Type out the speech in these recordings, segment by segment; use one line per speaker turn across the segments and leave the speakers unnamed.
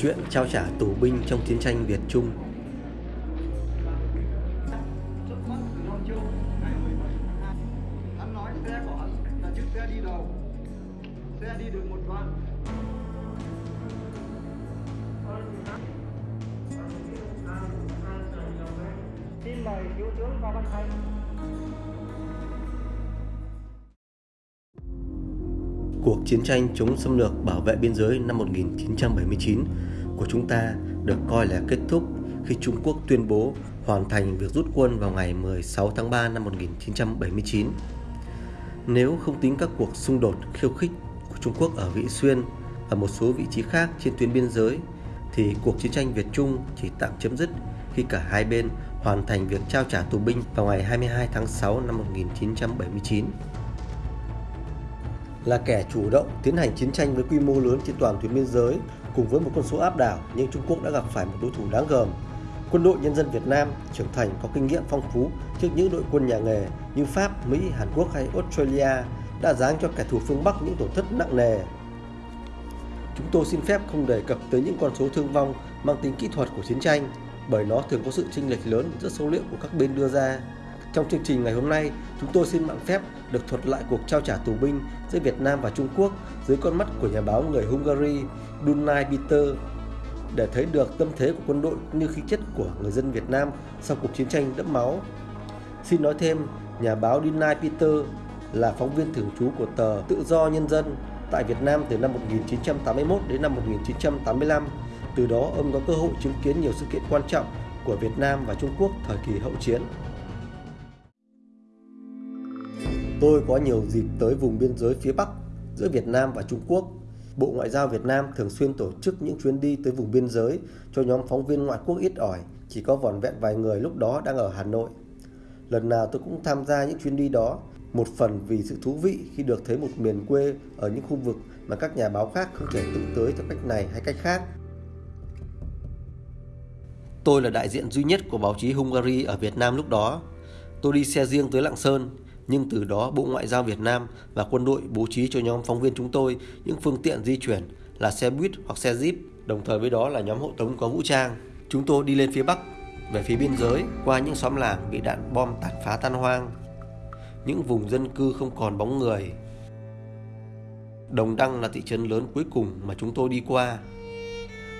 Chuyện trao trả tù binh trong chiến tranh Việt Trung.
Xin mời thiếu tướng Phan Văn Thành
Cuộc chiến tranh chống xâm lược bảo vệ biên giới năm 1979 của chúng ta được coi là kết thúc khi Trung Quốc tuyên bố hoàn thành việc rút quân vào ngày 16 tháng 3 năm 1979. Nếu không tính các cuộc xung đột khiêu khích của Trung Quốc ở Vị Xuyên và một số vị trí khác trên tuyến biên giới, thì cuộc chiến tranh Việt Trung chỉ tạm chấm dứt khi cả hai bên hoàn thành việc trao trả tù binh vào ngày 22 tháng 6 năm 1979 là kẻ chủ động tiến hành chiến tranh với quy mô lớn trên toàn tuyến biên giới cùng với một con số áp đảo nhưng Trung Quốc đã gặp phải một đối thủ đáng gờm. Quân đội nhân dân Việt Nam trưởng thành có kinh nghiệm phong phú trước những đội quân nhà nghề như Pháp, Mỹ, Hàn Quốc hay Australia đã giáng cho kẻ thù phương Bắc những tổn thất nặng nề. Chúng tôi xin phép không đề cập tới những con số thương vong mang tính kỹ thuật của chiến tranh bởi nó thường có sự chênh lệch lớn giữa số liệu của các bên đưa ra. Trong chương trình ngày hôm nay, chúng tôi xin mạng phép được thuật lại cuộc trao trả tù binh giữa Việt Nam và Trung Quốc dưới con mắt của nhà báo người Hungary Dunay Peter để thấy được tâm thế của quân đội cũng như khí chất của người dân Việt Nam sau cuộc chiến tranh đẫm máu. Xin nói thêm, nhà báo Dunay Peter là phóng viên thường trú của tờ Tự do Nhân dân tại Việt Nam từ năm 1981 đến năm 1985. Từ đó ông có cơ hội chứng kiến nhiều sự kiện quan trọng của Việt Nam và Trung Quốc thời kỳ hậu chiến. Tôi có nhiều dịp tới vùng biên giới phía Bắc giữa Việt Nam và Trung Quốc. Bộ Ngoại giao Việt Nam thường xuyên tổ chức những chuyến đi tới vùng biên giới cho nhóm phóng viên ngoại quốc ít ỏi, chỉ có vỏn vẹn vài người lúc đó đang ở Hà Nội. Lần nào tôi cũng tham gia những chuyến đi đó, một phần vì sự thú vị khi được thấy một miền quê ở những khu vực mà các nhà báo khác không thể tự tới theo cách này hay cách khác. Tôi là đại diện duy nhất của báo chí Hungary ở Việt Nam lúc đó. Tôi đi xe riêng tới Lạng Sơn, nhưng từ đó Bộ Ngoại giao Việt Nam và quân đội bố trí cho nhóm phóng viên chúng tôi những phương tiện di chuyển là xe buýt hoặc xe jeep, đồng thời với đó là nhóm hộ tống có vũ trang. Chúng tôi đi lên phía Bắc, về phía biên giới, qua những xóm làng bị đạn bom tàn phá tan hoang, những vùng dân cư không còn bóng người. Đồng Đăng là thị trấn lớn cuối cùng mà chúng tôi đi qua.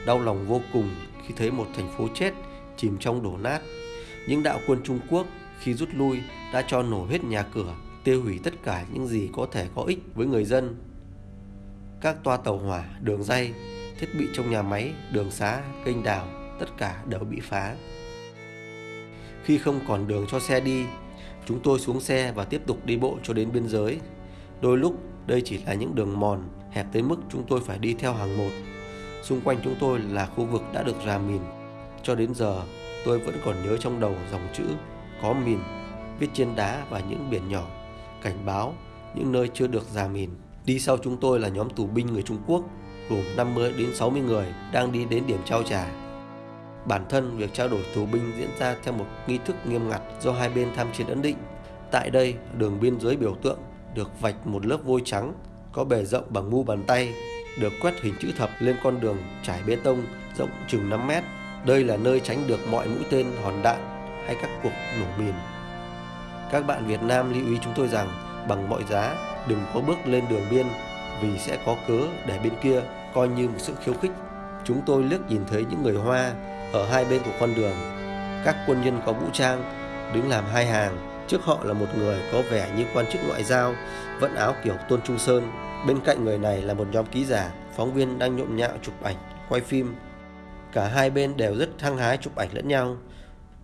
Đau lòng vô cùng khi thấy một thành phố chết chìm trong đổ nát. Những đạo quân Trung Quốc khi rút lui đã cho nổ hết nhà cửa, tiêu hủy tất cả những gì có thể có ích với người dân. Các toa tàu hỏa, đường dây, thiết bị trong nhà máy, đường xá, kênh đào, tất cả đều bị phá. Khi không còn đường cho xe đi, chúng tôi xuống xe và tiếp tục đi bộ cho đến biên giới. Đôi lúc đây chỉ là những đường mòn hẹp tới mức chúng tôi phải đi theo hàng một. Xung quanh chúng tôi là khu vực đã được rà mìn. Cho đến giờ, tôi vẫn còn nhớ trong đầu dòng chữ có mìn viết trên đá và những biển nhỏ cảnh báo những nơi chưa được ra mìn. Đi sau chúng tôi là nhóm tù binh người Trung Quốc gồm 50 đến 60 người đang đi đến điểm trao trả. Bản thân việc trao đổi tù binh diễn ra theo một nghi thức nghiêm ngặt do hai bên tham chiến ấn định. Tại đây, đường biên giới biểu tượng được vạch một lớp vôi trắng có bề rộng bằng mu bàn tay, được quét hình chữ thập lên con đường trải bê tông rộng chừng 5 mét. Đây là nơi tránh được mọi mũi tên hòn đạn hay các cuộc nổ mìn. Các bạn Việt Nam lưu ý chúng tôi rằng bằng mọi giá đừng có bước lên đường biên vì sẽ có cớ để bên kia coi như một sự khiêu khích. Chúng tôi liếc nhìn thấy những người Hoa ở hai bên của con đường. Các quân nhân có vũ trang đứng làm hai hàng. Trước họ là một người có vẻ như quan chức ngoại giao, vận áo kiểu Tôn Trung Sơn. Bên cạnh người này là một nhóm ký giả, phóng viên đang nhộn nhạo chụp ảnh, quay phim. Cả hai bên đều rất hăng hái chụp ảnh lẫn nhau.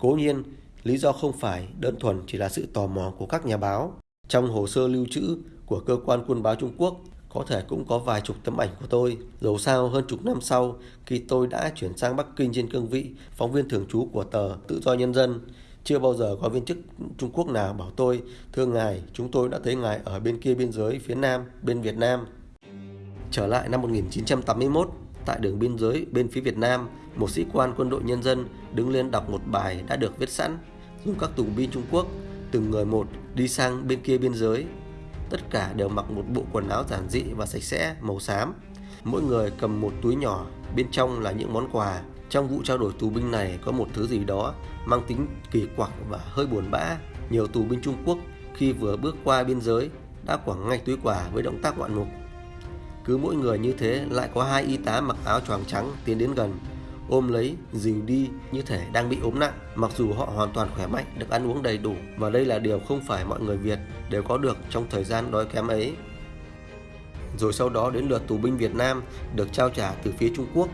Cố nhiên, lý do không phải đơn thuần chỉ là sự tò mò của các nhà báo. Trong hồ sơ lưu trữ của cơ quan quân báo Trung Quốc có thể cũng có vài chục tấm ảnh của tôi. Dầu sao hơn chục năm sau khi tôi đã chuyển sang Bắc Kinh trên cương vị phóng viên thường trú của tờ Tự do Nhân dân, chưa bao giờ có viên chức Trung Quốc nào bảo tôi, thưa ngài, chúng tôi đã thấy ngài ở bên kia biên giới phía Nam, bên Việt Nam. Trở lại năm 1981, tại đường biên giới bên phía Việt Nam, một sĩ quan quân đội nhân dân đứng lên đọc một bài đã được viết sẵn, dùng các tù binh Trung Quốc từng người một đi sang bên kia biên giới. Tất cả đều mặc một bộ quần áo giản dị và sạch sẽ màu xám. Mỗi người cầm một túi nhỏ, bên trong là những món quà. Trong vụ trao đổi tù binh này có một thứ gì đó mang tính kỳ quặc và hơi buồn bã. Nhiều tù binh Trung Quốc khi vừa bước qua biên giới đã quẳng ngay túi quà với động tác ngoạn mục. Cứ mỗi người như thế lại có hai y tá mặc áo choàng trắng tiến đến gần, ôm lấy, dìu đi như thể đang bị ốm nặng, mặc dù họ hoàn toàn khỏe mạnh, được ăn uống đầy đủ và đây là điều không phải mọi người Việt đều có được trong thời gian đói kém ấy. Rồi sau đó đến lượt tù binh Việt Nam được trao trả từ phía Trung Quốc.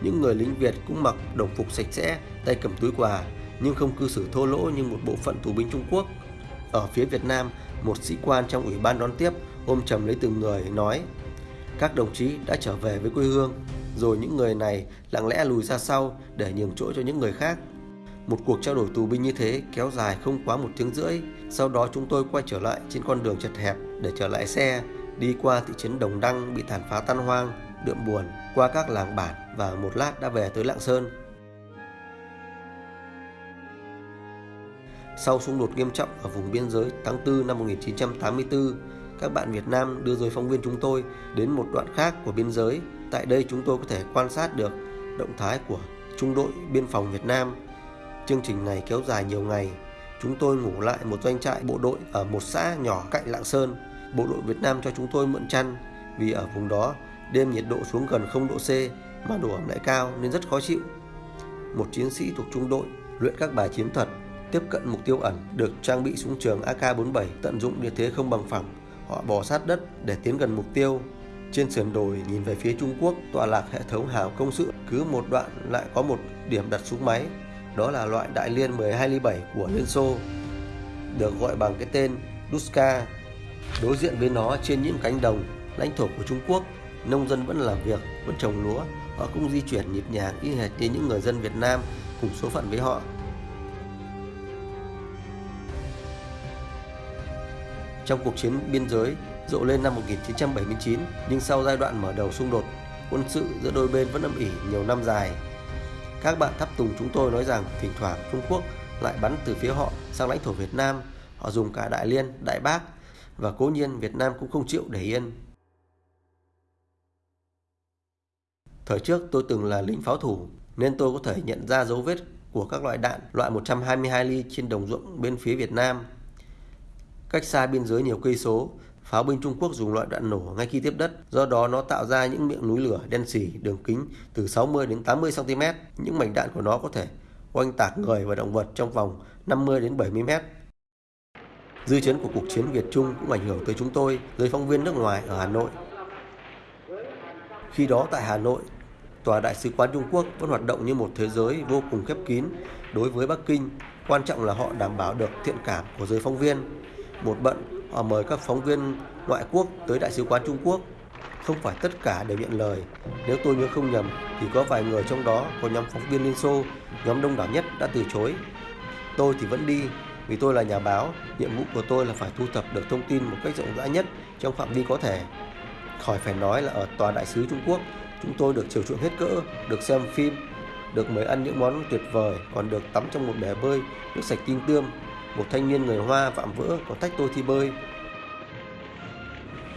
Những người lính Việt cũng mặc đồng phục sạch sẽ, tay cầm túi quà, nhưng không cư xử thô lỗ như một bộ phận tù binh Trung Quốc. Ở phía Việt Nam, một sĩ quan trong ủy ban đón tiếp ôm chầm lấy từng người nói các đồng chí đã trở về với quê hương, rồi những người này lặng lẽ lùi ra sau để nhường chỗ cho những người khác. Một cuộc trao đổi tù binh như thế kéo dài không quá một tiếng rưỡi. Sau đó chúng tôi quay trở lại trên con đường chật hẹp để trở lại xe, đi qua thị trấn Đồng Đăng bị tàn phá tan hoang, đượm buồn, qua các làng bản và một lát đã về tới Lạng Sơn. Sau xung đột nghiêm trọng ở vùng biên giới tháng 4 năm 1984, các bạn Việt Nam đưa giới phóng viên chúng tôi đến một đoạn khác của biên giới. Tại đây chúng tôi có thể quan sát được động thái của trung đội biên phòng Việt Nam. Chương trình này kéo dài nhiều ngày. Chúng tôi ngủ lại một doanh trại bộ đội ở một xã nhỏ cạnh Lạng Sơn. Bộ đội Việt Nam cho chúng tôi mượn chăn vì ở vùng đó đêm nhiệt độ xuống gần 0 độ C mà độ ẩm lại cao nên rất khó chịu. Một chiến sĩ thuộc trung đội luyện các bài chiến thuật, tiếp cận mục tiêu ẩn được trang bị súng trường AK-47 tận dụng địa thế không bằng phẳng Họ bò sát đất để tiến gần mục tiêu. Trên sườn đồi nhìn về phía Trung Quốc tọa lạc hệ thống hào công sự cứ một đoạn lại có một điểm đặt súng máy. Đó là loại đại liên 12 ly 7 của Liên Xô, được gọi bằng cái tên Duska. Đối diện với nó trên những cánh đồng, lãnh thổ của Trung Quốc, nông dân vẫn làm việc, vẫn trồng lúa, họ cũng di chuyển nhịp nhàng y hệt như những người dân Việt Nam cùng số phận với họ. Trong cuộc chiến biên giới rộ lên năm 1979 nhưng sau giai đoạn mở đầu xung đột quân sự giữa đôi bên vẫn âm ỉ nhiều năm dài. Các bạn thắp tùng chúng tôi nói rằng thỉnh thoảng Trung Quốc lại bắn từ phía họ sang lãnh thổ Việt Nam, họ dùng cả Đại Liên, Đại Bác và cố nhiên Việt Nam cũng không chịu để yên. Thời trước tôi từng là lính pháo thủ nên tôi có thể nhận ra dấu vết của các loại đạn loại 122 ly trên đồng ruộng bên phía Việt Nam Cách xa biên giới nhiều cây số, pháo binh Trung Quốc dùng loại đạn nổ ngay khi tiếp đất, do đó nó tạo ra những miệng núi lửa đen xỉ đường kính từ 60 đến 80 cm. Những mảnh đạn của nó có thể oanh tạc người và động vật trong vòng 50 đến 70 m. Dư chấn của cuộc chiến Việt Trung cũng ảnh hưởng tới chúng tôi, giới phóng viên nước ngoài ở Hà Nội. Khi đó tại Hà Nội, Tòa Đại sứ quán Trung Quốc vẫn hoạt động như một thế giới vô cùng khép kín đối với Bắc Kinh. Quan trọng là họ đảm bảo được thiện cảm của giới phóng viên một bận họ mời các phóng viên ngoại quốc tới đại sứ quán Trung Quốc. Không phải tất cả đều nhận lời. Nếu tôi nhớ không nhầm thì có vài người trong đó có nhóm phóng viên Liên Xô, nhóm đông đảo nhất đã từ chối. Tôi thì vẫn đi vì tôi là nhà báo, nhiệm vụ của tôi là phải thu thập được thông tin một cách rộng rãi nhất trong phạm vi có thể. Khỏi phải nói là ở tòa đại sứ Trung Quốc, chúng tôi được chiều chuộng hết cỡ, được xem phim, được mời ăn những món tuyệt vời, còn được tắm trong một bể bơi, nước sạch tinh tươm, một thanh niên người Hoa vạm vỡ còn thách tôi thi bơi.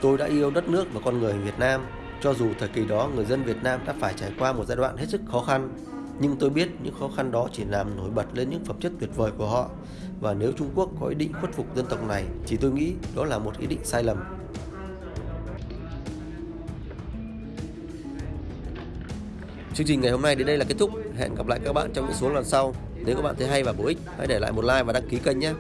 Tôi đã yêu đất nước và con người Việt Nam, cho dù thời kỳ đó người dân Việt Nam đã phải trải qua một giai đoạn hết sức khó khăn. Nhưng tôi biết những khó khăn đó chỉ làm nổi bật lên những phẩm chất tuyệt vời của họ. Và nếu Trung Quốc có ý định khuất phục dân tộc này, thì tôi nghĩ đó là một ý định sai lầm. Chương trình ngày hôm nay đến đây là kết thúc. Hẹn gặp lại các bạn trong những số lần sau. Nếu các bạn thấy hay và bổ ích, hãy để lại một like và đăng ký kênh nhé.